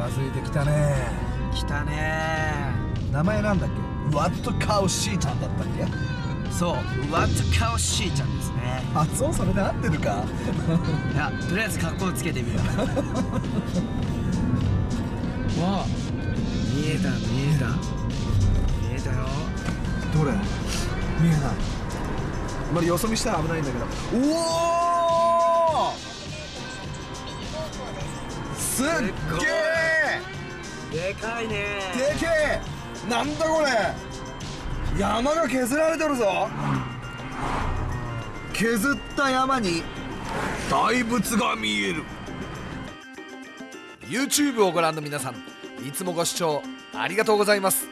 近づいてきたね。来たね。名前なんだっけ？ワットカウシーちゃんだったっけ？そうワットカオシーちゃんですね。発音それで合ってるか？いやとりあえず格好つけてみる わあ。見えた見えた。見えたよ。どれ？見えない。あまりよそ見したら危ないんだけど。うおすっげえでかいね。でけえ。なんだこれ。山が削られてるぞ。削った山に大仏が見える。YouTube をご覧の皆さんいつもご視聴ありがとうございます。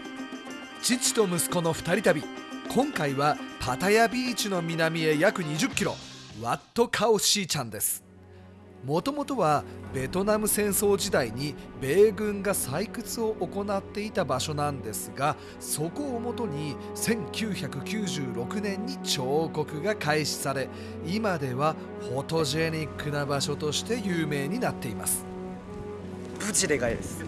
父と息子の2人旅。今回はパタヤビーチの南へ約20キロ。ワットカオシーちゃんです。もともとはベトナム戦争時代に米軍が採掘を行っていた場所なんですがそこをもとに1996年に彫刻が開始され今ではフォトジェニックな場所として有名になっています。プチでかいです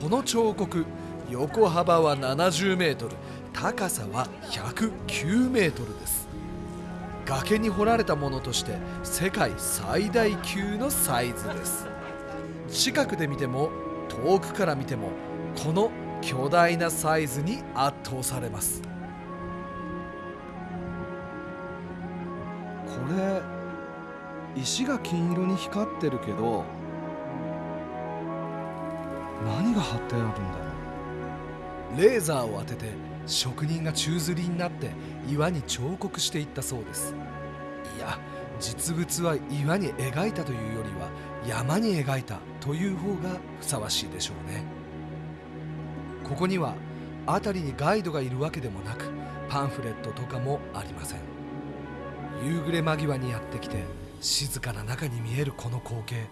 この彫刻横幅は70メートル高さは109メートルです。崖に掘られたものとして世界最大級のサイズです。近くで見ても遠くから見てもこの巨大なサイズに圧倒されます。これ石が金色に光ってるけど何が貼ってあるんだろう？レーザーを当てて職人が宙吊りになって岩に彫刻していったそうです。いや実物は岩に描いたというよりは山に描いたという方がふさわしいでしょうね。ここには辺りにガイドがいるわけでもなくパンフレットとかもありません。夕暮れ間際にやってきて静かな中に見えるこの光景。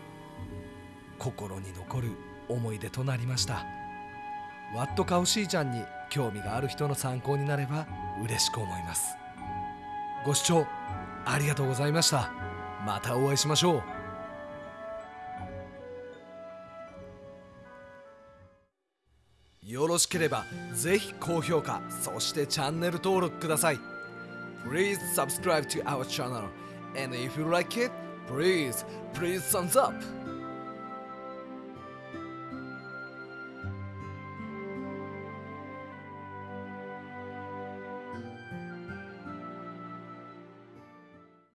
心に残る思い出となりました。ワットカオシーちゃんに興味がある人の参考になれば嬉しく思います。ご視聴ありがとうございました。またお会いしましょう。よろしければぜひ高評価そしてチャンネル登録ください。Please subscribe to our channel. And if you like it please please thumbs up.